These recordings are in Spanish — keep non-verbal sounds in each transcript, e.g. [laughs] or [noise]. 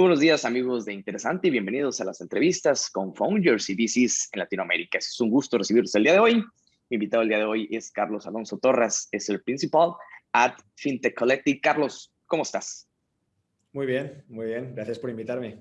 Muy buenos días amigos de Interesante y bienvenidos a las entrevistas con Founders y VCs en Latinoamérica. Es un gusto recibirlos el día de hoy. Mi invitado el día de hoy es Carlos Alonso Torres, es el principal at FinTech Collective. Carlos, ¿cómo estás? Muy bien, muy bien. Gracias por invitarme.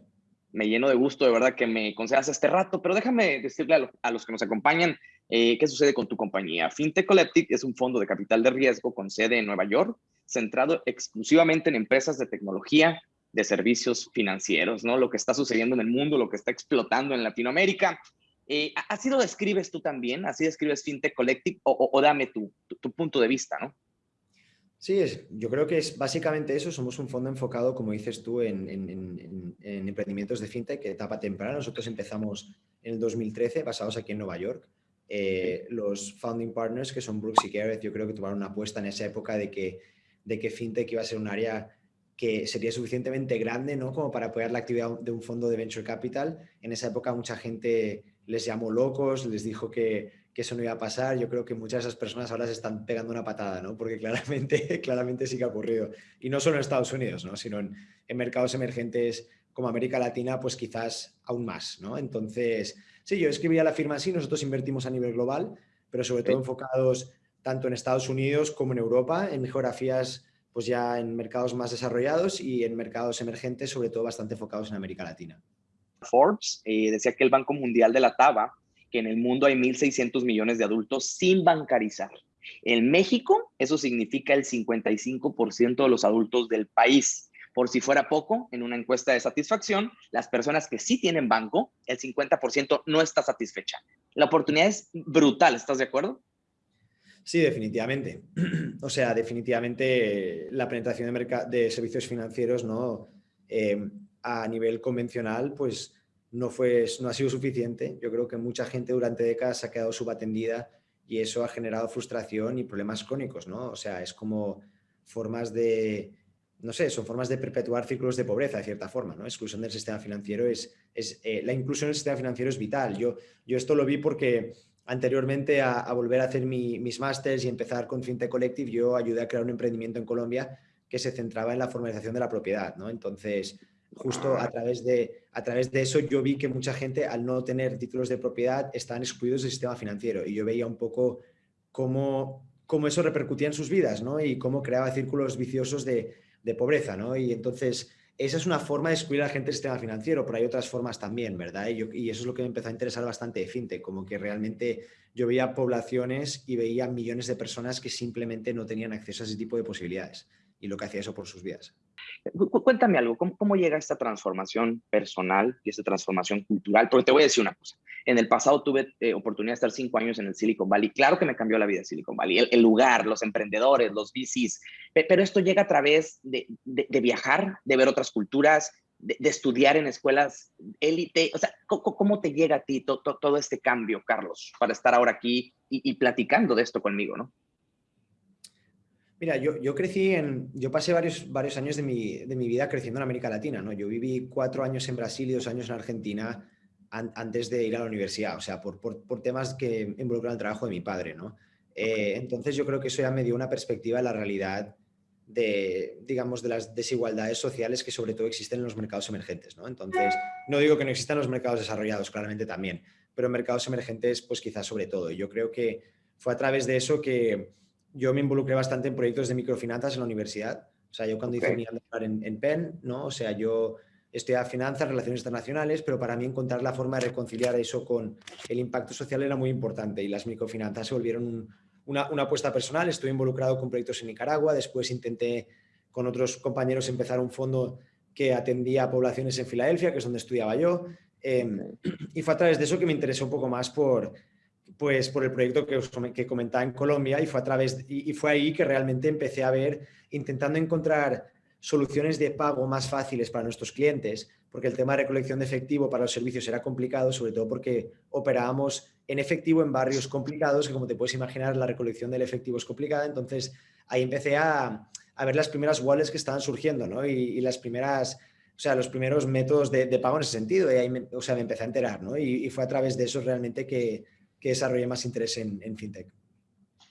Me lleno de gusto, de verdad, que me concedas este rato, pero déjame decirle a, los que nos acompañan eh, qué sucede con tu compañía. FinTech Collective es un fondo de capital de riesgo con sede en Nueva York, centrado exclusivamente en empresas de tecnología, de servicios financieros, ¿no? Lo que está sucediendo en el mundo, lo que está explotando en Latinoamérica. Eh, ¿Así lo describes tú también? ¿Así describes FinTech Collective? O, dame tu, tu punto de vista, ¿no? Sí, es, yo creo que es básicamente eso. Somos un fondo enfocado, como dices tú, en, emprendimientos de fintech, etapa temprana. Nosotros empezamos en el 2013, basados aquí en Nueva York. Eh, los founding partners, que son Brooks y Gareth, yo creo que tomaron una apuesta en esa época de que, de que fintech iba a ser un área que sería suficientemente grande ¿no? como para apoyar la actividad de un fondo de venture capital. En esa época mucha gente les llamó locos, les dijo que, que eso no iba a pasar. Yo creo que muchas de esas personas ahora se están pegando una patada, ¿no? Porque claramente, [laughs] claramente sí que ha ocurrido. Y no solo en Estados Unidos, ¿no? Sino en, mercados emergentes como América Latina, pues quizás aún más, ¿no? Entonces, sí, yo escribía la firma así, nosotros invertimos a nivel global, pero sobre todo enfocados tanto en Estados Unidos como en Europa, en geografías pues ya en mercados más desarrollados y en mercados emergentes, sobre todo bastante enfocados en América Latina. Forbes eh, decía que el Banco Mundial de la Taba que en el mundo hay 1.600 millones de adultos sin bancarizar. En México, eso significa el 55% de los adultos del país. Por si fuera poco, en una encuesta de satisfacción, las personas que sí tienen banco, el 50% no está satisfecha. La oportunidad es brutal, ¿estás de acuerdo? Sí, definitivamente. [clears throat] O sea, definitivamente la penetración de, de servicios financieros ¿no? Eh, a nivel convencional, pues no, fue, no ha sido suficiente. Yo creo que mucha gente durante décadas ha quedado subatendida y eso ha generado frustración y problemas crónicos, ¿no? O sea, es como formas de, no sé, son formas de perpetuar círculos de pobreza de cierta forma, ¿no? Exclusión del sistema financiero es, es eh, la inclusión del sistema financiero es vital. Yo, yo esto lo vi porque anteriormente a, volver a hacer mis másters y empezar con FinTech Collective, yo ayudé a crear un emprendimiento en Colombia que se centraba en la formalización de la propiedad, ¿no? Entonces, justo a través, de, a través de eso yo vi que mucha gente al no tener títulos de propiedad estaban excluidos del sistema financiero y yo veía un poco cómo, cómo eso repercutía en sus vidas ¿no? y cómo creaba círculos viciosos de, de pobreza. ¿no? Y entonces esa es una forma de excluir a la gente del sistema financiero, pero hay otras formas también, ¿verdad? Y, eso es lo que me empezó a interesar bastante de FinTech, como que realmente yo veía poblaciones y veía millones de personas que simplemente no tenían acceso a ese tipo de posibilidades y lo que hacía eso por sus vidas. Cuéntame algo, ¿cómo, llega esta transformación personal y esta transformación cultural? Porque te voy a decir una cosa. En el pasado tuve eh, oportunidad de estar cinco años en el Silicon Valley. Claro que me cambió la vida Silicon Valley, el, lugar, los emprendedores, los VCs. Pero esto llega a través de, viajar, de ver otras culturas, de, estudiar en escuelas élite. O sea, ¿cómo, te llega a ti todo este cambio, Carlos, para estar ahora aquí y, platicando de esto conmigo, no? Mira, yo, crecí en, yo pasé varios, varios años de mi, de mi, vida creciendo en América Latina, ¿no? Yo viví cuatro años en Brasil y dos años en Argentina antes de ir a la universidad, o sea, por, por, por, temas que involucran el trabajo de mi padre, ¿no? Eh, entonces yo creo que eso ya me dio una perspectiva de la realidad de, digamos, de las desigualdades sociales que sobre todo existen en los mercados emergentes, ¿no? Entonces, no digo que no existan los mercados desarrollados, claramente también, pero mercados emergentes, pues quizás sobre todo. Yo creo que fue a través de eso que yo me involucré bastante en proyectos de microfinanzas en la universidad. O sea, yo cuando hice mi en, en Penn, ¿no? O sea, yo estudiaba finanzas, relaciones internacionales, pero para mí encontrar la forma de reconciliar eso con el impacto social era muy importante y las microfinanzas se volvieron una, una, apuesta personal. Estuve involucrado con proyectos en Nicaragua, después intenté con otros compañeros empezar un fondo que atendía a poblaciones en Filadelfia, que es donde estudiaba yo. Em, y fue a través de eso que me interesó un poco más por, pues por el proyecto que, os, que comentaba en Colombia y fue, a través, y, fue ahí que realmente empecé a ver, intentando encontrar soluciones de pago más fáciles para nuestros clientes, porque el tema de recolección de efectivo para los servicios era complicado, sobre todo porque operábamos en efectivo en barrios complicados, que como te puedes imaginar la recolección del efectivo es complicada, entonces ahí empecé a, a ver las primeras wallets que estaban surgiendo ¿no? y, las primeras, o sea, los primeros métodos de, pago en ese sentido, y ahí me, o sea, me empecé a enterar, ¿no? y, fue a través de eso realmente que, que desarrolle más interés en fintech.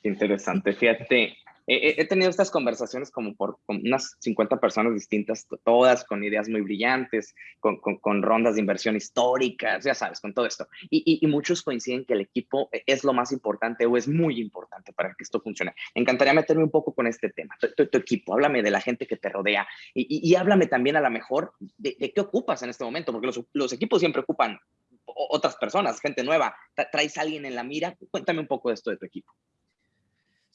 Interesante. Fíjate, he, tenido estas conversaciones como por unas 50 personas distintas, todas con ideas muy brillantes, con, con, rondas de inversión históricas, ya sabes, con todo esto. Y, y, muchos coinciden que el equipo es lo más importante o es muy importante para que esto funcione. Encantaría meterme un poco con este tema, tu, tu, equipo, háblame de la gente que te rodea y, y háblame también a lo mejor de, de, qué ocupas en este momento, porque los, los equipos siempre ocupan otras personas, gente nueva. ¿Traes a alguien en la mira? Cuéntame un poco de esto de tu equipo.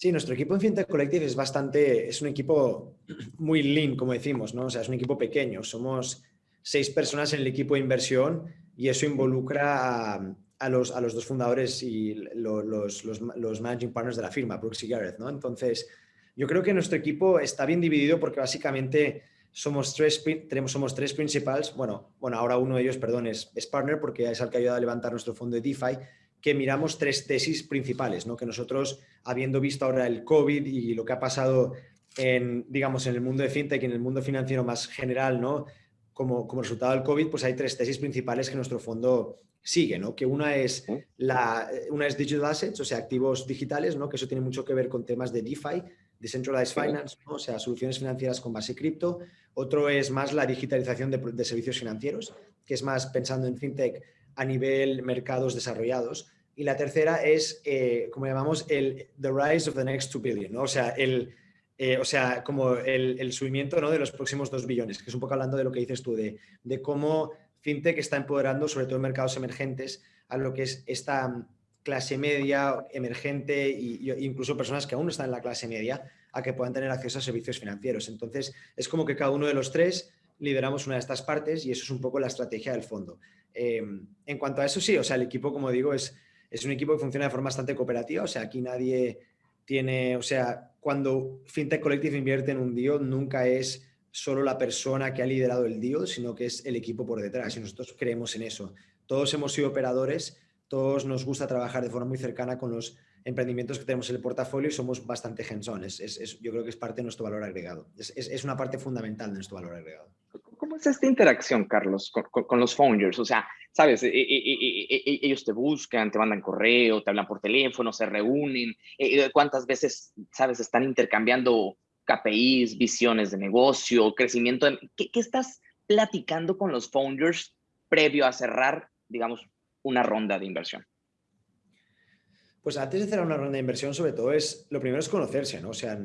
Sí, nuestro equipo en FinTech Collective es bastante, es un equipo [clears throat] muy lean, como decimos, ¿no? O sea, es un equipo pequeño. Somos seis personas en el equipo de inversión y eso involucra a, los, a los, dos fundadores y los, los, los, managing partners de la firma, Brooks y Gareth, ¿no? Entonces, yo creo que nuestro equipo está bien dividido porque básicamente somos tres, tenemos, somos tres principales. Bueno, bueno, ahora uno de ellos, perdón, es, es partner porque es el que ha ayudado a levantar nuestro fondo de DeFi que miramos tres tesis principales, ¿no? que nosotros, habiendo visto ahora el COVID y lo que ha pasado en, digamos, en el mundo de fintech y en el mundo financiero más general, ¿no? como, como resultado del COVID, pues hay tres tesis principales que nuestro fondo sigue, ¿no? que una es, la, una es digital assets, o sea, activos digitales, ¿no? que eso tiene mucho que ver con temas de DeFi, Decentralized Finance, o sea, soluciones financieras con base cripto. Otro es más la digitalización de, de servicios financieros, que es más pensando en fintech a nivel mercados desarrollados. Y la tercera es, eh, como llamamos, el The Rise of the Next 2 Billion, ¿no? o, sea, el, eh, o sea, como el, el subimiento ¿no? de los próximos 2 billones, que es un poco hablando de lo que dices tú, de, de cómo FinTech está empoderando, sobre todo en mercados emergentes, a lo que es esta clase media, emergente e incluso personas que aún no están en la clase media, a que puedan tener acceso a servicios financieros. Entonces, es como que cada uno de los tres lideramos una de estas partes y eso es un poco la estrategia del fondo. Em, en cuanto a eso, sí, o sea, el equipo, como digo, es, es un equipo que funciona de forma bastante cooperativa, o sea, aquí nadie tiene, o sea, cuando FinTech Collective invierte en un deal, nunca es solo la persona que ha liderado el deal, sino que es el equipo por detrás y nosotros creemos en eso. Todos hemos sido operadores, todos nos gusta trabajar de forma muy cercana con los emprendimientos que tenemos en el portafolio y somos bastante hands Es, yo creo que es parte de nuestro valor agregado. Es, una parte fundamental de nuestro valor agregado. ¿Cómo es esta interacción, Carlos, con, los founders? O sea, sabes, e, e, e, ellos te buscan, te mandan correo, te hablan por teléfono, se reúnen. ¿Cuántas veces, sabes, están intercambiando KPIs, visiones de negocio, crecimiento? ¿Qué, qué estás platicando con los founders previo a cerrar, digamos, una ronda de inversión? Pues antes de cerrar una ronda de inversión, sobre todo, es lo primero es conocerse, ¿no? O sea,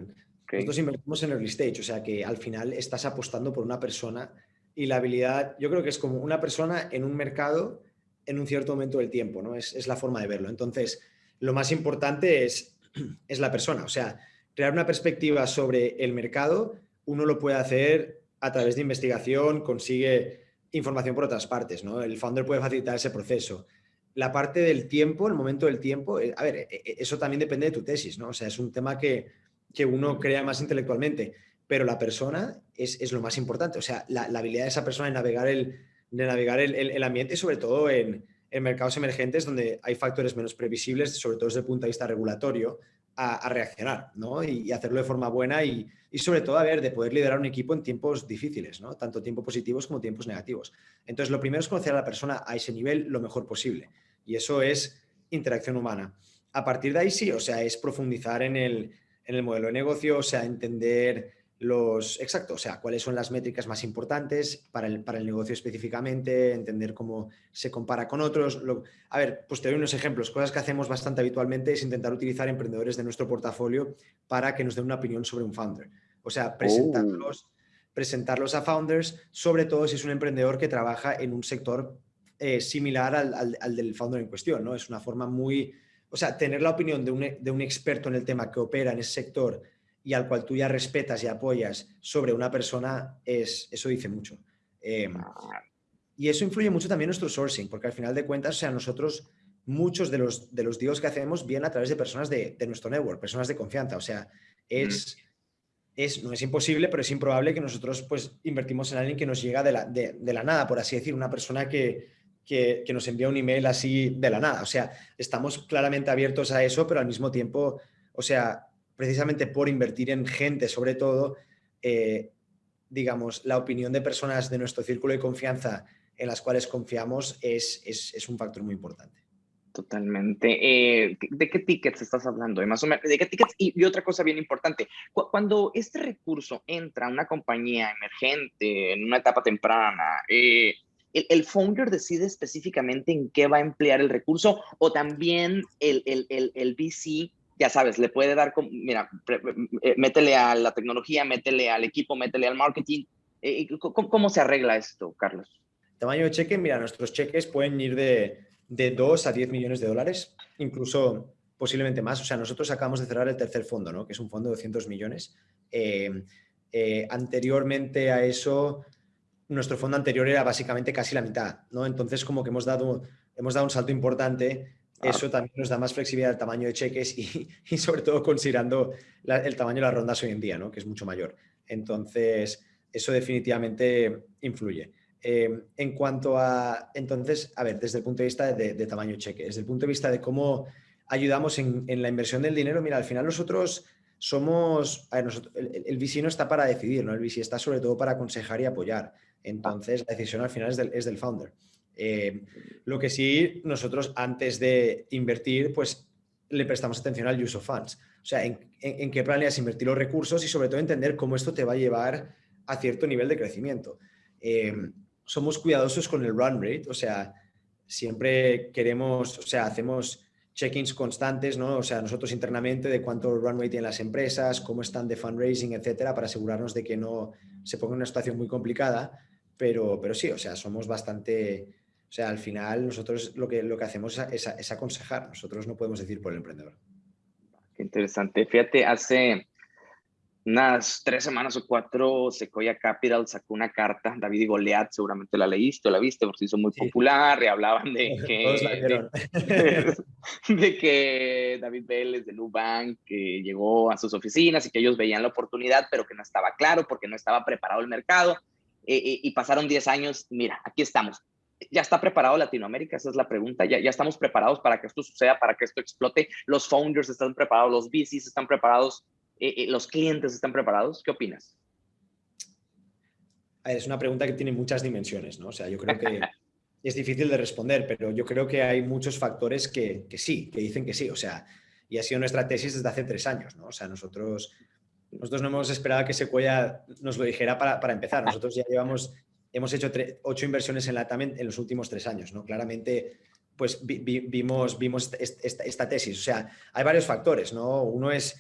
nosotros invertimos en early stage, o sea que al final estás apostando por una persona y la habilidad, yo creo que es como una persona en un mercado en un cierto momento del tiempo, ¿no? Es, la forma de verlo. Entonces, lo más importante es, [clears throat] es la persona, o sea, crear una perspectiva sobre el mercado, uno lo puede hacer a través de investigación, consigue información por otras partes, ¿no? El founder puede facilitar ese proceso la parte del tiempo, el momento del tiempo, eh, a ver, e, e, eso también depende de tu tesis, ¿no? O sea, es un tema que, que uno crea más intelectualmente, pero la persona es, es lo más importante, o sea, la, habilidad de esa persona de navegar el, de navegar el, el, ambiente, sobre todo en, en, mercados emergentes donde hay factores menos previsibles, sobre todo desde el punto de vista regulatorio, a, reaccionar, ¿no? Y, hacerlo de forma buena y, y, sobre todo, a ver, de poder liderar un equipo en tiempos difíciles, ¿no? Tanto tiempos positivos como tiempos negativos. Entonces, lo primero es conocer a la persona a ese nivel lo mejor posible y eso es interacción humana. A partir de ahí sí, o sea, es profundizar en el, modelo de negocio, o sea, entender los, exacto, o sea, cuáles son las métricas más importantes para el, para el negocio específicamente, entender cómo se compara con otros. a ver, pues te doy unos ejemplos. Cosas que hacemos bastante habitualmente es intentar utilizar emprendedores de nuestro portafolio para que nos den una opinión sobre un founder. O sea, presentarlos, oh. presentarlos a founders, sobre todo si es un emprendedor que trabaja en un sector eh, similar al, del founder en cuestión, ¿no? Es una forma muy... O sea, tener la opinión de un, experto en el tema que opera en ese sector y al cual tú ya respetas y apoyas sobre una persona, es, eso dice mucho. Em, y eso influye mucho también en nuestro sourcing, porque al final de cuentas, o sea, nosotros, muchos de los, de los deals que hacemos vienen a través de personas de, nuestro network, personas de confianza. O sea, es, es, no es imposible, pero es improbable que nosotros pues invertimos en alguien que nos llega de la, de la nada, por así decir, una persona que, que, nos envía un email así de la nada. O sea, estamos claramente abiertos a eso, pero al mismo tiempo, o sea, precisamente por invertir en gente, sobre todo, eh, digamos, la opinión de personas de nuestro círculo de confianza en las cuales confiamos es, es, un factor muy importante. Totalmente. Eh, ¿De qué tickets estás hablando? Más o menos, ¿De qué tickets? Y, otra cosa bien importante, cuando este recurso entra a una compañía emergente, en una etapa temprana, eh, el, founder decide específicamente en qué va a emplear el recurso o también el, el, el, VC, ya sabes, le puede dar, mira, eh, métele a la tecnología, métele al equipo, métele al marketing. ¿cómo, ¿Cómo se arregla esto, Carlos? Tamaño de cheque, mira, nuestros cheques pueden ir de de 2 a 10 millones de dólares, incluso posiblemente más. O sea, nosotros acabamos de cerrar el tercer fondo, ¿no? que es un fondo de 200 millones. Eh, eh, anteriormente a eso, nuestro fondo anterior era básicamente casi la mitad. ¿no? Entonces, como que hemos dado, hemos dado un salto importante. Ah. Eso también nos da más flexibilidad al tamaño de cheques y, y sobre todo considerando el tamaño de las rondas hoy en día, ¿no? que es mucho mayor. Entonces, eso definitivamente influye. Em, en cuanto a, entonces, a ver, desde el punto de vista de, tamaño cheque, desde el punto de vista de cómo ayudamos en, la inversión del dinero, mira, al final nosotros somos, el, el, VC no está para decidir, ¿no? El VC está sobre todo para aconsejar y apoyar. Entonces, la decisión al final es del, es del founder. Em, lo que sí, nosotros antes de invertir, pues le prestamos atención al use of funds. O sea, en, qué planeas invertir los recursos y sobre todo entender cómo esto te va a llevar a cierto nivel de crecimiento. Em, somos cuidadosos con el run rate, o sea, siempre queremos, o sea, hacemos check-ins constantes, ¿no? O sea, nosotros internamente de cuánto run rate tienen las empresas, cómo están de fundraising, etcétera, para asegurarnos de que no se ponga en una situación muy complicada, pero, pero sí, o sea, somos bastante, o sea, al final nosotros lo que, lo que hacemos es, es aconsejar, nosotros no podemos decir por el emprendedor. Qué interesante. Fíjate, hace unas tres semanas o cuatro, Sequoia Capital sacó una carta, David y Goliat, seguramente la leíste o la viste, porque se hizo muy popular, y hablaban de [laughs] que, [laughs] de, que David Vélez de Nubank que llegó a sus oficinas y que ellos veían la oportunidad, pero que no estaba claro porque no estaba preparado el mercado. Eh, eh, y pasaron 10 años, mira, aquí estamos. ¿Ya está preparado Latinoamérica? Esa es la pregunta. ¿Ya, ¿Ya estamos preparados para que esto suceda, para que esto explote? ¿Los founders están preparados? ¿Los VCs están preparados? Eh, eh, los clientes están preparados? ¿Qué opinas? Es una pregunta que tiene muchas dimensiones, ¿no? O sea, yo creo que [laughs] es difícil de responder, pero yo creo que hay muchos factores que, sí, que dicen que sí. O sea, y ha sido nuestra tesis desde hace tres años, ¿no? O sea, nosotros, nosotros no hemos esperado que Sequoia nos lo dijera para, empezar. Nosotros ya llevamos, hemos hecho ocho inversiones en la TAM en, los últimos tres años, ¿no? Claramente, pues vimos, vimos esta, esta, tesis. O sea, hay varios factores, ¿no? Uno es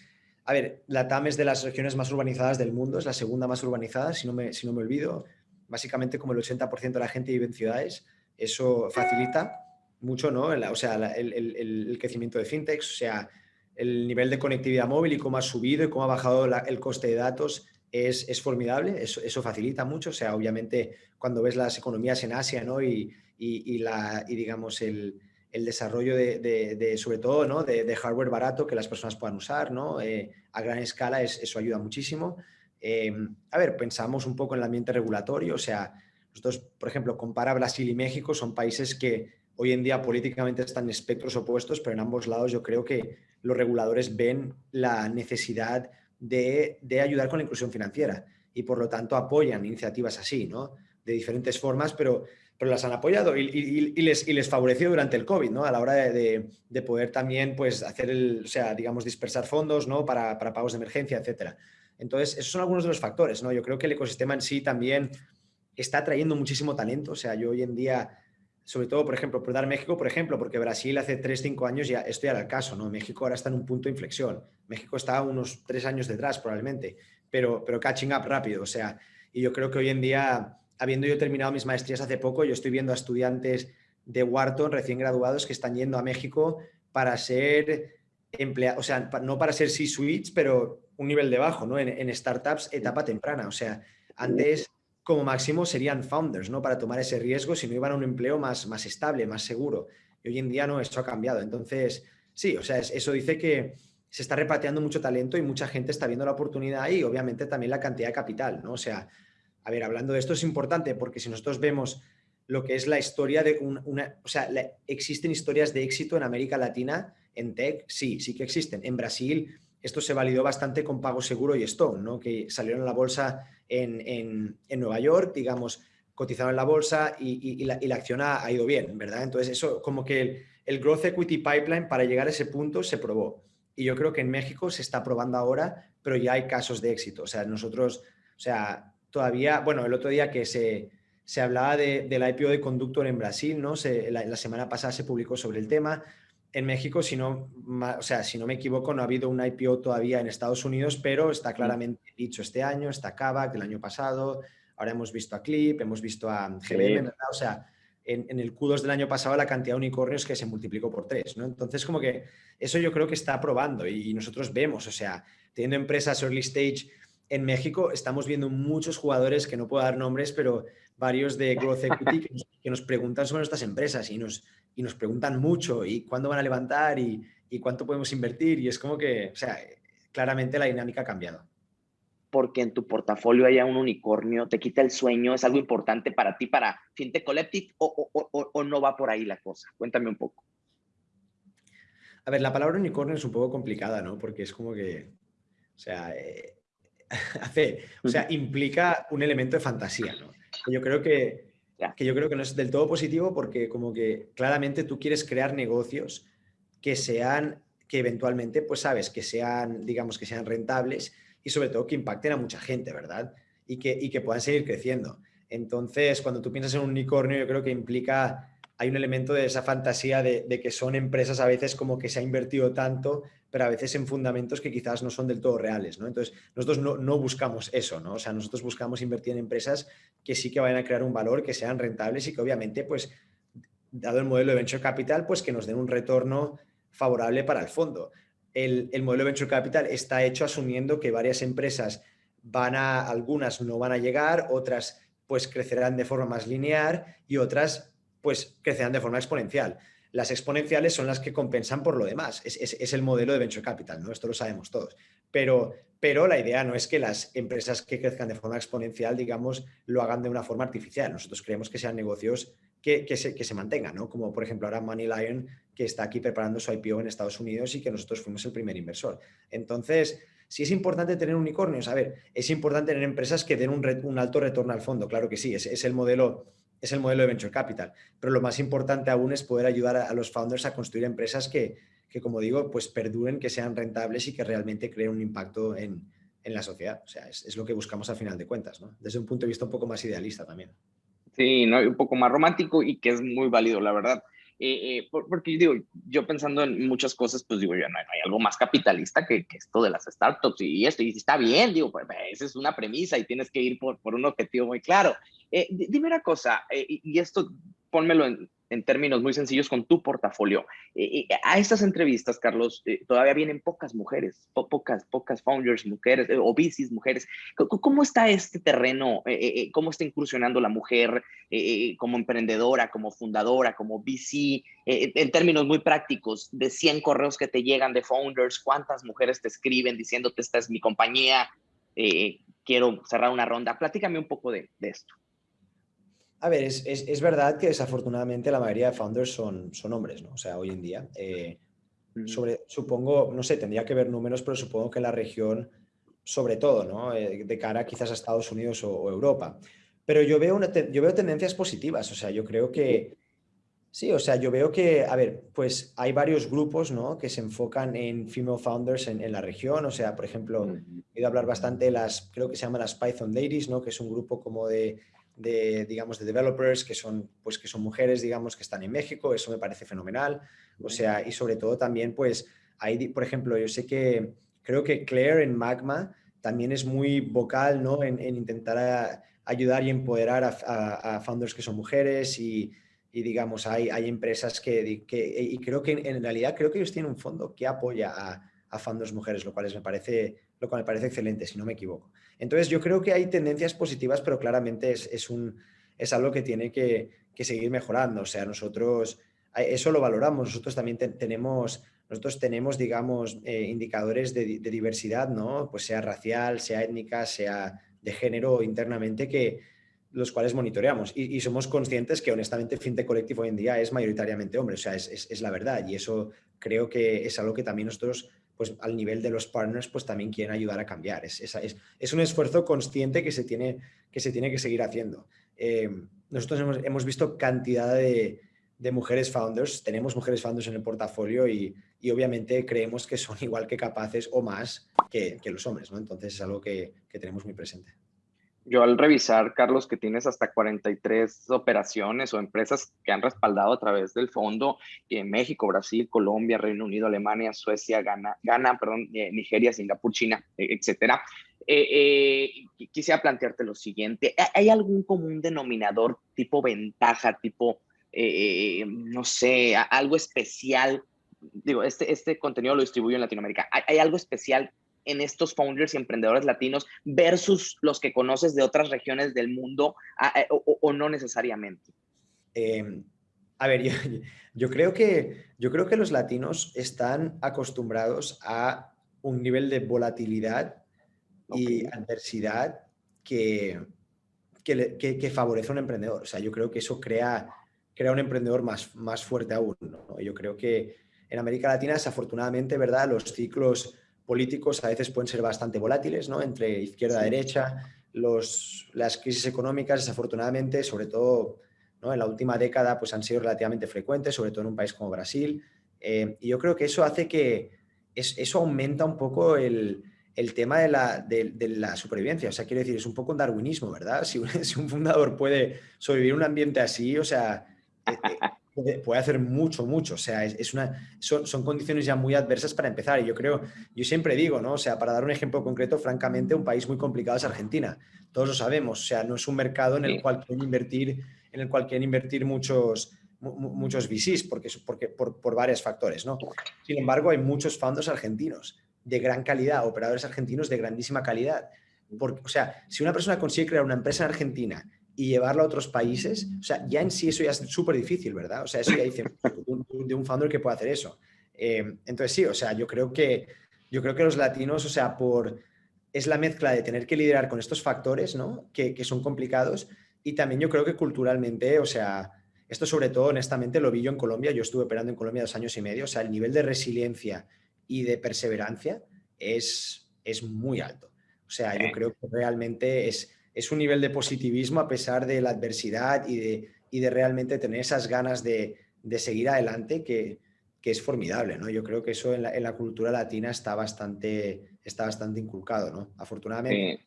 a ver, la TAM es de las regiones más urbanizadas del mundo, es la segunda más urbanizada, si no me, si no me olvido. Básicamente como el 80% de la gente vive en ciudades, eso facilita mucho, ¿no? o sea, el, crecimiento de fintechs, o sea, el nivel de conectividad móvil y cómo ha subido y cómo ha bajado el coste de datos es, es formidable, eso, eso, facilita mucho, o sea, obviamente cuando ves las economías en Asia, ¿no? Y, y, la, y digamos, el, el desarrollo de, sobre todo, ¿no? de, hardware barato que las personas puedan usar ¿no? Eh, a gran escala, es, eso ayuda muchísimo. Eh, a ver, pensamos un poco en el ambiente regulatorio, o sea, nosotros, por ejemplo, compara Brasil y México, son países que hoy en día políticamente están en espectros opuestos, pero en ambos lados yo creo que los reguladores ven la necesidad de, de ayudar con la inclusión financiera y por lo tanto apoyan iniciativas así, ¿no? De diferentes formas, pero pero las han apoyado y, les, y les favoreció durante el COVID, ¿no? A la hora de, poder también, pues, hacer el, o sea, digamos, dispersar fondos, ¿no? Para, pagos de emergencia, etcétera. Entonces, esos son algunos de los factores, ¿no? Yo creo que el ecosistema en sí también está trayendo muchísimo talento. O sea, yo hoy en día, sobre todo, por ejemplo, por dar México, por ejemplo, porque Brasil hace 3, 5 años ya, esto ya era el caso, ¿no? México ahora está en un punto de inflexión. México está unos 3 años detrás, probablemente, pero, pero catching up rápido. O sea, y yo creo que hoy en día habiendo yo terminado mis maestrías hace poco, yo estoy viendo a estudiantes de Wharton recién graduados que están yendo a México para ser empleados, o sea, no para ser C-suites, pero un nivel de bajo, ¿no? En, startups, etapa temprana. O sea, antes como máximo serían founders, ¿no? Para tomar ese riesgo si no iban a un empleo más, más estable, más seguro. Y hoy en día no, esto ha cambiado. Entonces, sí, o sea, eso dice que se está repateando mucho talento y mucha gente está viendo la oportunidad y obviamente también la cantidad de capital, ¿no? O sea, a ver, hablando de esto es importante porque si nosotros vemos lo que es la historia de una, o sea, existen historias de éxito en América Latina en tech, sí, sí que existen. En Brasil esto se validó bastante con Pago Seguro y Stone, ¿no? que salieron a la bolsa en, Nueva York, digamos, cotizaron en la bolsa y, la, acción ha, ido bien, ¿verdad? Entonces eso como que el Growth Equity Pipeline para llegar a ese punto se probó. Y yo creo que en México se está probando ahora, pero ya hay casos de éxito. O sea, nosotros, o sea, todavía, bueno, el otro día que se, se hablaba de, del IPO de Conductor en Brasil, ¿no? la, semana pasada se publicó sobre el tema. En México, si no, o sea, si no me equivoco, no ha habido un IPO todavía en Estados Unidos, pero está claramente dicho este año, está Kavak del año pasado, ahora hemos visto a Clip, hemos visto a GBM, ¿verdad? O sea, en, el Q2 del año pasado la cantidad de unicornios que se multiplicó por tres, ¿no? Entonces, como que eso yo creo que está probando y, nosotros vemos, o sea, teniendo empresas early stage en México, estamos viendo muchos jugadores que no puedo dar nombres, pero varios de Growth Equity que nos, preguntan sobre nuestras empresas y nos, y nos preguntan mucho y cuándo van a levantar y, y cuánto podemos invertir y es como que, o sea, claramente la dinámica ha cambiado porque en tu portafolio haya un unicornio, te quita el sueño, es algo importante para ti, para FinTech Collective, o, o, o, no va por ahí la cosa? Cuéntame un poco. A ver, la palabra unicornio es un poco complicada, ¿no? Porque es como que, o sea, eh, [laughs] hace, o sea, implica un elemento de fantasía, ¿no? Yo creo que, que yo creo que no es del todo positivo porque como que claramente tú quieres crear negocios que sean, que eventualmente, pues sabes, que sean, digamos, que sean rentables y sobre todo que impacten a mucha gente, ¿verdad? Y que, y que puedan seguir creciendo. Entonces, cuando tú piensas en un unicornio, yo creo que implica, hay un elemento de esa fantasía de, que son empresas a veces como que se ha invertido tanto, pero a veces en fundamentos que quizás no son del todo reales, ¿no? Entonces, nosotros no, buscamos eso, ¿no? O sea, nosotros buscamos invertir en empresas que sí que vayan a crear un valor, que sean rentables y que obviamente, pues, dado el modelo de venture capital, pues que nos den un retorno favorable para el fondo el, modelo de Venture Capital está hecho asumiendo que varias empresas van a, algunas no van a llegar, otras pues crecerán de forma más lineal y otras pues crecerán de forma exponencial. Las exponenciales son las que compensan por lo demás. Es, el modelo de Venture Capital, ¿no? Esto lo sabemos todos. Pero, pero la idea no es que las empresas que crezcan de forma exponencial, digamos, lo hagan de una forma artificial. Nosotros creemos que sean negocios que, se, que se mantengan, ¿no? Como por ejemplo ahora Money Lion que está aquí preparando su IPO en Estados Unidos y que nosotros fuimos el primer inversor. Entonces, si es importante tener unicornios, a ver, es importante tener empresas que den un, alto retorno al fondo, claro que sí, es, el modelo, es el modelo de Venture Capital, pero lo más importante aún es poder ayudar a, los founders a construir empresas que, como digo, pues perduren, que sean rentables y que realmente creen un impacto en, la sociedad. O sea, es, lo que buscamos al final de cuentas, ¿no? Desde un punto de vista un poco más idealista también. Sí, ¿no? un poco más romántico y que es muy válido, la verdad. Eh, eh, porque digo, yo pensando en muchas cosas, pues digo, ya no, hay algo más capitalista que, esto de las startups y, esto, y está bien, digo, pues, esa es una premisa y tienes que ir por, por un objetivo muy claro. Eh, dime una cosa, y esto pónmelo en, en términos muy sencillos con tu portafolio. Eh, eh, a estas entrevistas, Carlos, eh, todavía vienen pocas mujeres, pocas, pocas founders mujeres o VCs mujeres. ¿Cómo está este terreno? ¿Cómo está incursionando la mujer como emprendedora, como fundadora, como VC? en términos muy prácticos, de 100 correos que te llegan de founders, ¿cuántas mujeres te escriben diciéndote esta es mi compañía? quiero cerrar una ronda. Platícame un poco de esto. A ver, es, verdad que desafortunadamente la mayoría de founders son, son hombres, ¿no? O sea, hoy en día. Eh, sobre, supongo, no sé, tendría que ver números, pero supongo que la región, sobre todo, ¿no? Eh, de cara quizás a Estados Unidos o, Europa. Pero yo veo, una yo veo tendencias positivas, o sea, yo creo que... Sí, o sea, yo veo que, a ver, pues hay varios grupos, ¿no? Que se enfocan en female founders en, la región, o sea, por ejemplo, he ido a hablar bastante de las, creo que se llaman las Python Ladies, ¿no? Que es un grupo como de de, digamos, de developers que son, pues, que son mujeres, digamos, que están en México, eso me parece fenomenal. O sea, y sobre todo también, pues, ahí, por ejemplo, yo sé que creo que Claire en Magma también es muy vocal, ¿no? En, intentar ayudar y empoderar a, founders que son mujeres y, digamos, hay, hay empresas que, que, y creo que en, realidad creo que ellos tienen un fondo que apoya a, a founders mujeres, lo cual me parece, lo cual me parece excelente, si no me equivoco. Entonces yo creo que hay tendencias positivas, pero claramente es, un, es algo que tiene que, seguir mejorando. O sea, nosotros eso lo valoramos. Nosotros también tenemos, nosotros tenemos, digamos, eh, indicadores de, diversidad, ¿no? Pues sea racial, sea étnica, sea de género internamente, que los cuales monitoreamos. Y, somos conscientes que honestamente FinTech Collective hoy en día es mayoritariamente hombre. O sea, es, es, la verdad. Y eso creo que es algo que también nosotros pues al nivel de los partners, pues también quieren ayudar a cambiar. Es, un esfuerzo consciente que se tiene que, seguir haciendo. Eh, nosotros hemos, visto cantidad de, mujeres founders. Tenemos mujeres founders en el portafolio y, obviamente creemos que son [laughs] igual que capaces o más que, los hombres, ¿no? Entonces es algo que tenemos muy presente yo al revisar, Carlos, que tienes hasta 43 operaciones o empresas que han respaldado a través del fondo en México, Brasil, Colombia, Reino Unido, Alemania, Suecia, Ghana, Ghana perdón, eh, Nigeria, Singapur, China, e, etcétera. Eh, eh, quisiera plantearte lo siguiente. ¿Hay algún común denominador tipo ventaja, tipo, no sé, algo especial? Digo, este, este contenido lo distribuyo en Latinoamérica. ¿Hay algo especial en estos founders y emprendedores latinos versus los que conoces de otras regiones del mundo eh, o, no necesariamente? Em, a ver, [laughs] yo, creo que, yo creo que los latinos están acostumbrados a un nivel de volatilidad y adversidad que, que, favorece a un emprendedor. O sea, yo creo que eso crea, crea un emprendedor más, más fuerte aún. Yo creo que en América Latina, desafortunadamente, ¿verdad? Los ciclos políticos a veces pueden ser bastante volátiles, ¿no? Entre izquierda y derecha, los, las crisis económicas, desafortunadamente, sobre todo ¿no? en la última década, pues han sido relativamente frecuentes, sobre todo en un país como Brasil. Eh, y yo creo que eso hace que eso aumenta un poco el, el tema de la, de, la, supervivencia. O sea, quiero decir, es un poco un darwinismo, ¿verdad? [laughs] Si un, si un fundador puede sobrevivir en un ambiente así, o sea, puede, hacer mucho, mucho. O sea, es, una, son, son, condiciones ya muy adversas para empezar. Y yo creo, yo siempre digo, ¿no? O sea, para dar un ejemplo concreto, francamente, un país muy complicado es Argentina. Todos lo sabemos. O sea, no es un mercado en el cual quieren invertir, en el cual quieren invertir muchos, muchos VCs, porque, porque, por, por varios factores, ¿no? Sin embargo, hay muchos fondos argentinos de gran calidad, operadores argentinos de grandísima calidad. Porque, o sea, si una persona consigue crear una empresa en Argentina y llevarlo a otros países, o sea, ya en sí eso ya es súper difícil, ¿verdad? O sea, eso ya dice [laughs] de un founder que puede hacer eso. Eh, entonces sí, o sea, yo creo que yo creo que los latinos, o sea, por es la mezcla de tener que liderar con estos factores, ¿no? Que, que son complicados y también yo creo que culturalmente, o sea, esto sobre todo, honestamente, lo vi yo en Colombia, yo estuve operando en Colombia dos años y medio, o sea, el nivel de resiliencia y de perseverancia es, es muy alto. O sea, yo creo que realmente es, es un nivel de positivismo a pesar de la adversidad y de, y de realmente tener esas ganas de, de seguir adelante que, que, es formidable, ¿no? Yo creo que eso en la, en la, cultura latina está bastante, está bastante inculcado, ¿no? Afortunadamente.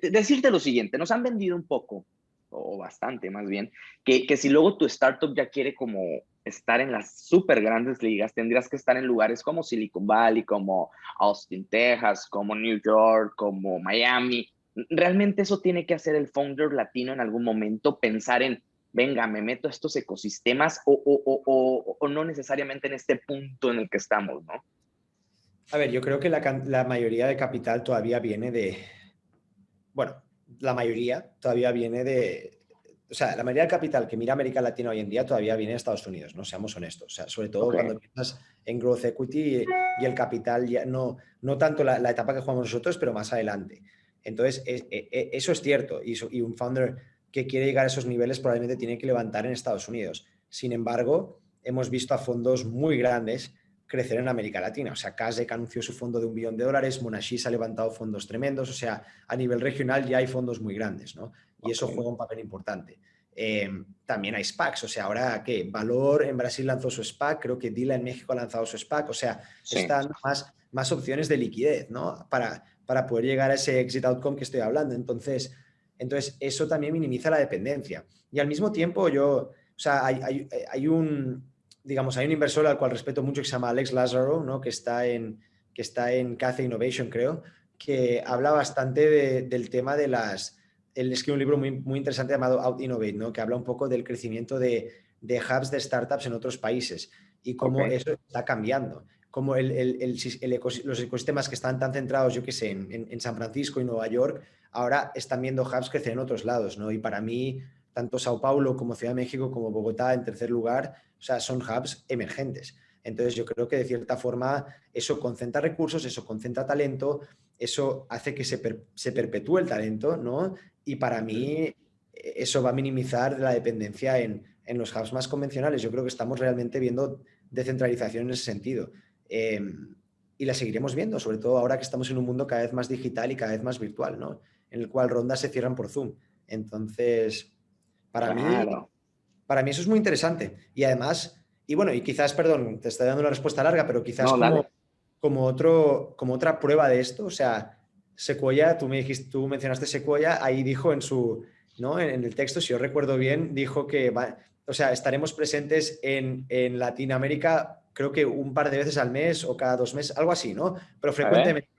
decirte lo siguiente, nos han vendido un poco, o bastante más bien, que, que si luego tu startup ya quiere como estar en las súper grandes ligas, tendrías que estar en lugares como Silicon Valley, como Austin, Texas, como New York, como Miami, realmente eso tiene que hacer el founder latino en algún momento, pensar en, venga, me meto a estos ecosistemas o, o, o, o no necesariamente en este punto en el que estamos, ¿no? A ver, yo creo que la, la, mayoría de capital todavía viene de, bueno, la mayoría todavía viene de, o sea, la mayoría del capital que mira América Latina hoy en día todavía viene de Estados Unidos, no seamos honestos. O sea, sobre todo okay. cuando piensas en growth equity y, el capital, ya no, no tanto la, la, etapa que jugamos nosotros, pero más adelante. Entonces, e, e, eso es cierto y, un founder que quiere llegar a esos niveles probablemente tiene que levantar en Estados Unidos. Sin embargo, hemos visto a fondos muy grandes crecer en América Latina. O sea, Kasek anunció su fondo de un billón de dólares, Monashis ha levantado fondos tremendos, o sea, a nivel regional ya hay fondos muy grandes, ¿no? Y eso juega un papel importante. Eh, también hay SPACs, o sea, ahora que Valor en Brasil lanzó su SPAC, creo que Dila en México ha lanzado su SPAC, o sea, sí. están más, más opciones de liquidez, ¿no? Para, para poder llegar a ese exit outcome que estoy hablando. Entonces, entonces eso también minimiza la dependencia. Y al mismo tiempo yo, o sea, hay, hay, hay un, digamos, hay un inversor al cual respeto mucho que se llama Alex Lazaro, ¿no? que está en, que está en Innovation, creo, que habla bastante de, del tema de las... Él escribe un libro muy, muy interesante llamado Out Innovate, ¿no? que habla un poco del crecimiento de, de hubs de startups en otros países y cómo okay. eso está cambiando como el, el, el, los ecosistemas que están tan centrados, yo que sé, en, en, San Francisco y Nueva York, ahora están viendo hubs crecer en otros lados, ¿no? Y para mí, tanto Sao Paulo como Ciudad de México como Bogotá, en tercer lugar, o sea, son hubs emergentes. Entonces yo creo que de cierta forma eso concentra recursos, eso concentra talento, eso hace que se, per, se perpetúe el talento, ¿no? Y para mí eso va a minimizar la dependencia en, en los hubs más convencionales. Yo creo que estamos realmente viendo descentralización en ese sentido. Eh, y la seguiremos viendo, sobre todo ahora que estamos en un mundo cada vez más digital y cada vez más virtual, ¿no? En el cual rondas se cierran por Zoom. Entonces, para claro. mí, para mí eso es muy interesante. Y además, y bueno, y quizás, perdón, te estoy dando una respuesta larga, pero quizás como, otro, como otra prueba de esto, o sea, Sequoia, tú, me dijiste, tú mencionaste Sequoia, ahí dijo en su, ¿no? En, el texto, si yo recuerdo bien, dijo que, va, o sea, estaremos presentes en, en Latinoamérica creo que un par de veces al mes o cada dos meses, algo así, ¿no? Pero frecuentemente.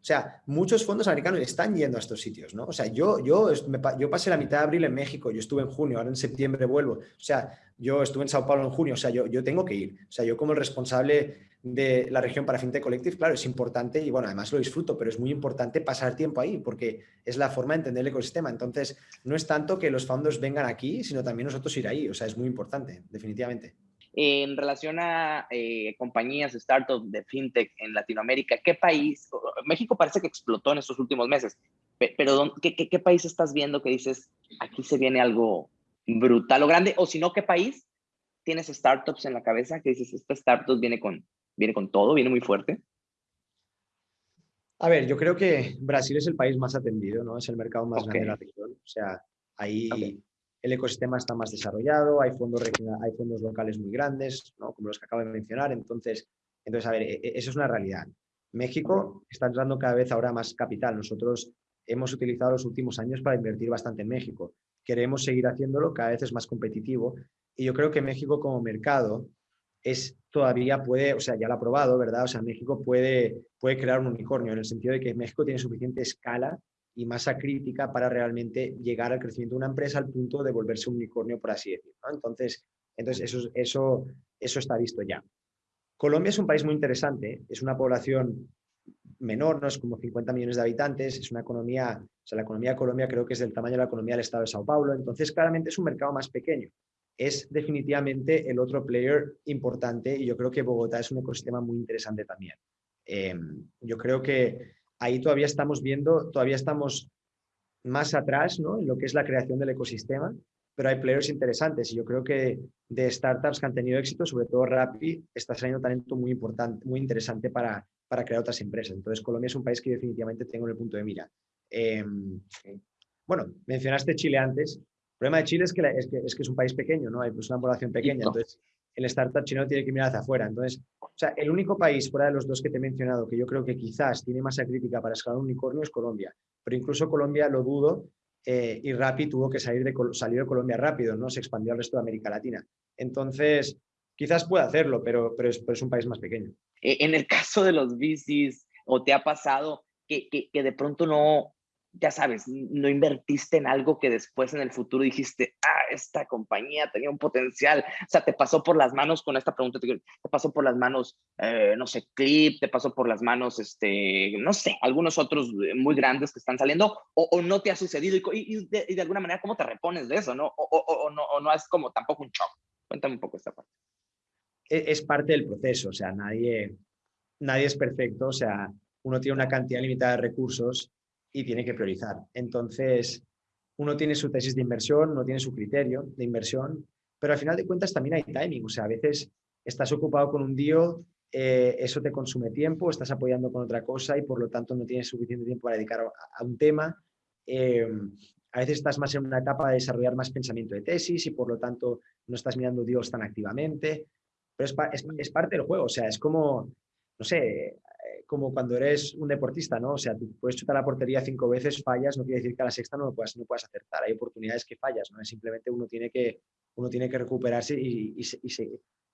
O sea, muchos fondos americanos están yendo a estos sitios, ¿no? O sea, yo, yo, yo pasé la mitad de abril en México, yo estuve en junio, ahora en septiembre vuelvo. O sea, yo estuve en Sao Paulo en junio, o sea, yo, yo tengo que ir. O sea, yo como el responsable de la región para FinTech Collective, claro, es importante y bueno, además lo disfruto, pero es muy importante pasar tiempo ahí porque es la forma de entender el ecosistema. Entonces, no es tanto que los fondos vengan aquí, sino también nosotros ir ahí. O sea, es muy importante, definitivamente. En relación a eh, compañías, startups de fintech en Latinoamérica, ¿qué país? México parece que explotó en estos últimos meses, pero ¿qué, qué, país estás viendo que dices, aquí se viene algo brutal o grande? O si no, ¿qué país tienes startups en la cabeza que dices, esta startup viene con, viene con todo, viene muy fuerte? A ver, yo creo que Brasil es el país más atendido, ¿no? Es el mercado más grande de la región. O sea, ahí el ecosistema está más desarrollado, hay fondos, hay fondos locales muy grandes, como los que acabo de mencionar. Entonces, entonces, a ver, e, e, eso es una realidad. México está entrando cada vez ahora más capital. Nosotros hemos utilizado los últimos años para invertir bastante en México. Queremos seguir haciéndolo, cada vez es más competitivo. Y yo creo que México como mercado es todavía puede, o sea, ya lo ha probado, ¿verdad? O sea, México puede, puede crear un unicornio en el sentido de que México tiene suficiente escala y masa crítica para realmente llegar al crecimiento de una empresa al punto de volverse un unicornio, por así decirlo. Entonces, entonces eso, eso, eso está visto ya. Colombia es un país muy interesante, es una población menor, no es como 50 millones de habitantes, es una economía, o sea, la economía de Colombia creo que es del tamaño de la economía del estado de Sao Paulo, entonces claramente es un mercado más pequeño. Es definitivamente el otro player importante y yo creo que Bogotá es un ecosistema muy interesante también. Em, yo creo que ahí todavía estamos viendo, todavía estamos más atrás ¿no? en lo que es la creación del ecosistema, pero hay players interesantes y yo creo que de startups que han tenido éxito, sobre todo Rappi, está saliendo talento muy importante, muy interesante para, para crear otras empresas. Entonces Colombia es un país que definitivamente tengo en el punto de mira. Em, bueno, mencionaste Chile antes. El problema de Chile es que, es que, es, que es un país pequeño, ¿no? Hay pues, una población pequeña. Entonces, el startup chino tiene que mirar hacia afuera. Entonces, o sea, el único país fuera de los dos que te he mencionado que yo creo que quizás tiene masa crítica para escalar un unicornio es Colombia. Pero incluso Colombia lo dudo eh, y Rappi tuvo que salir de, de Colombia rápido, ¿no? Se expandió al resto de América Latina. Entonces, quizás pueda hacerlo, pero, pero, es, un país más pequeño. E, en el caso de los VCs, ¿o te ha pasado que, que de pronto no, ya sabes, no invertiste en algo que después en el futuro dijiste, ah, esta compañía tenía un potencial. O sea, te pasó por las manos con esta pregunta, te pasó por las manos, eh, no sé, Clip, te pasó por las manos, este, no sé, algunos otros eh, muy grandes que están saliendo, o, no te ha sucedido y, de, alguna manera, ¿cómo te repones de eso? ¿no? O, no, o no es como tampoco un shock. Cuéntame un poco esta parte. Es, es parte del proceso, o sea, nadie, nadie es perfecto, o sea, uno tiene una cantidad limitada de recursos y tiene que priorizar. Entonces, uno tiene su tesis de inversión, uno tiene su criterio de inversión, pero al final de cuentas también hay timing. O sea, a veces estás ocupado con un día, eh, eso te consume tiempo, estás apoyando con otra cosa y por lo tanto no tienes suficiente tiempo para dedicar a, un tema. Eh, a veces estás más en una etapa de desarrollar más pensamiento de tesis y por lo tanto no estás mirando Dios tan activamente. Pero es, es parte del juego, o sea, es como, no sé, como cuando eres un deportista, ¿no? O sea, tú puedes chutar la portería cinco veces, fallas, no quiere decir que a la sexta no lo puedas, no puedas acertar. Hay oportunidades que fallas, ¿no? Es simplemente uno tiene que, uno tiene que recuperarse y, y,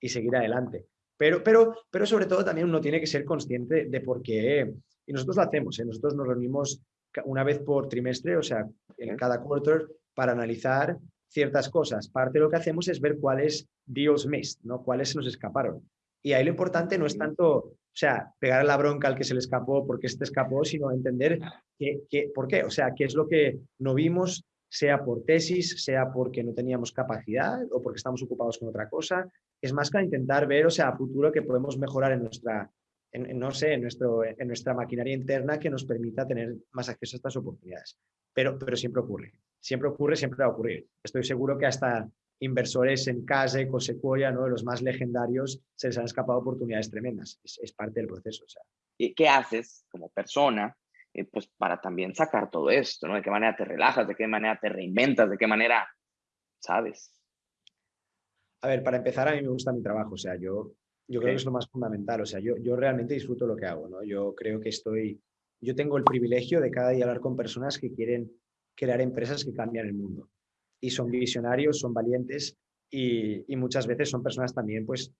y, seguir adelante. Pero, pero, pero sobre todo también uno tiene que ser consciente de por qué, y nosotros lo hacemos, ¿eh? nosotros nos reunimos una vez por trimestre, o sea, en cada quarter, para analizar ciertas cosas. Parte de lo que hacemos es ver cuáles deals missed, ¿no? cuáles se nos escaparon. Y ahí lo importante no es tanto, o sea, pegar la bronca al que se le escapó porque este escapó, sino entender qué, por qué, o sea, qué es lo que no vimos, sea por tesis, sea porque no teníamos capacidad o porque estamos ocupados con otra cosa. Es más que intentar ver, o sea, a futuro que podemos mejorar en nuestra, no sé, en, nuestro, en nuestra maquinaria interna que nos permita tener más acceso a estas oportunidades. Pero, pero siempre ocurre, siempre ocurre, siempre va a ocurrir. Estoy seguro que hasta inversores en Case, Cosequoia, ¿no? de los más legendarios, se les han escapado oportunidades tremendas. Es, parte del proceso. O sea. ¿Y qué haces como persona eh, pues para también sacar todo esto? ¿no? ¿De qué manera te relajas? ¿De qué manera te reinventas? ¿De qué manera, sabes? a ver, para empezar, a mí me gusta mi trabajo, o sea, yo, yo creo que es lo más fundamental, o sea, yo, yo realmente disfruto lo que hago, ¿no? Yo creo que estoy, yo tengo el privilegio de cada día hablar con personas que quieren crear empresas que cambian el mundo. Y son visionarios, son valientes y, y muchas veces son personas también, pues,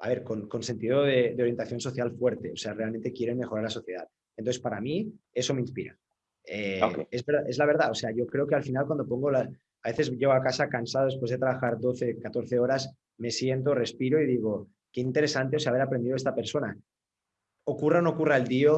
a ver, con, con sentido de, de, orientación social fuerte, o sea, realmente quieren mejorar la sociedad. Entonces, para mí, eso me inspira. Eh, es, es, la verdad, o sea, yo creo que al final cuando pongo la... A veces llego a casa cansado después de trabajar 12, 14 horas, me siento, respiro y digo, qué interesante o sea, haber aprendido de esta persona. Ocurra o no ocurra el día,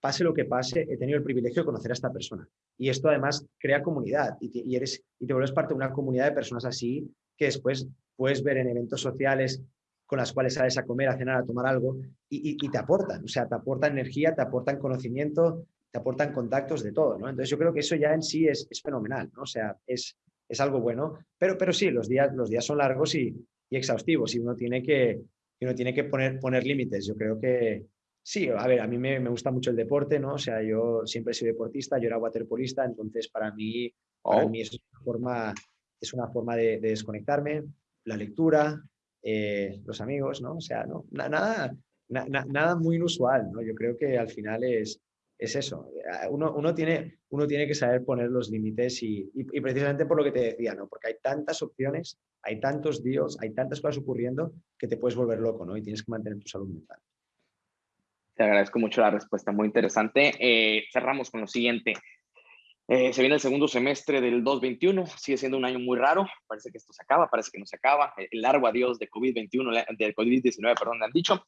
pase lo que pase, he tenido el privilegio de conocer a esta persona. Y esto además crea comunidad y te, eres, y te vuelves parte de una comunidad de personas así que después puedes ver en eventos sociales con las cuales sales a comer, a cenar, a tomar algo y, te aportan, o sea, te aportan energía, te aportan conocimiento, te aportan contactos de todo, ¿no? Entonces yo creo que eso ya en sí es, es fenomenal, ¿no? O sea, es, es algo bueno, pero, pero sí, los días, los días son largos y, y exhaustivos y uno tiene que, uno tiene que poner, poner límites. Yo creo que sí, a ver, a mí me, me, gusta mucho el deporte, ¿no? O sea, yo siempre he sido deportista, yo era waterpolista, entonces para mí, para oh. mí es una forma, es una forma de, de desconectarme, la lectura, eh, los amigos, ¿no? O sea, no, nada, na, nada muy inusual, ¿no? Yo creo que al final es, es eso. Uno, uno, tiene, uno tiene que saber poner los límites y, y, y, precisamente por lo que te decía, ¿no? Porque hay tantas opciones, hay tantos dios, hay tantas cosas ocurriendo que te puedes volver loco, ¿no? Y tienes que mantener tu salud mental. Te agradezco mucho la respuesta, muy interesante. Eh, cerramos con lo siguiente. Eh, se viene el segundo semestre del 2021, sigue siendo un año muy raro, parece que esto se acaba, parece que no se acaba, el largo adiós de COVID-21, de COVID-19, perdón, me han dicho,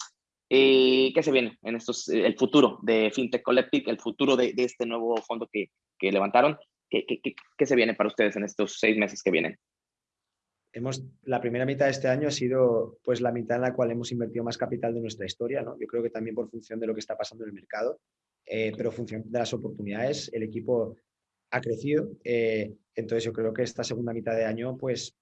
eh, ¿Qué se viene en estos, eh, el futuro de FinTech Collective, el futuro de, de este nuevo fondo que, que levantaron? ¿Qué, ¿Qué, qué, qué, se viene para ustedes en estos seis meses que vienen? Hemos, la primera mitad de este año ha sido pues, la mitad en la cual hemos invertido más capital de nuestra historia. ¿no? Yo creo que también por función de lo que está pasando en el mercado, eh, pero función de las oportunidades, el equipo ha crecido. Eh, entonces yo creo que esta segunda mitad de año pues,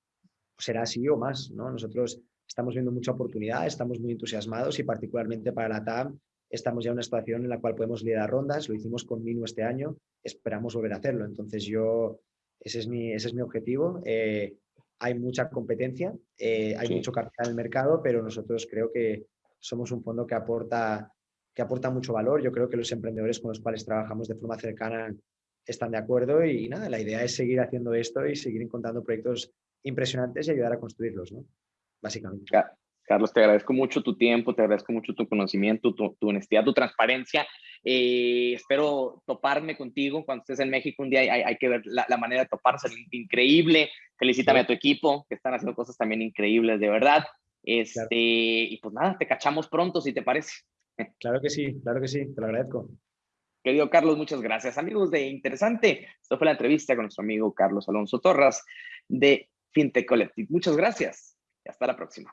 será así o más. ¿no? Nosotros estamos viendo mucha oportunidad, estamos muy entusiasmados y particularmente para la TAM estamos ya en una situación en la cual podemos liderar rondas, lo hicimos con Minu este año, esperamos volver a hacerlo. Entonces yo, ese es mi, ese es mi objetivo. Eh, hay mucha competencia, eh, hay sí. mucho capital en el mercado, pero nosotros creo que somos un fondo que aporta, que aporta mucho valor. Yo creo que los emprendedores con los cuales trabajamos de forma cercana están de acuerdo y, y nada, la idea es seguir haciendo esto y seguir encontrando proyectos impresionantes y ayudar a construirlos. ¿no? básicamente. Carlos, te agradezco mucho tu tiempo, te agradezco mucho tu conocimiento, tu, tu honestidad, tu transparencia. Eh, espero toparme contigo cuando estés en México un día. Hay, hay que ver la, la, manera de toparse, increíble. Felicítame sí. a tu equipo, que están haciendo cosas también increíbles, de verdad. Este, claro. Y pues nada, te cachamos pronto, si te parece. [laughs] Claro que sí, claro que sí, te lo agradezco. Querido Carlos, muchas gracias. Amigos de Interesante, esto fue la entrevista con nuestro amigo Carlos Alonso Torras de FinTech Collective. Muchas gracias hasta la próxima.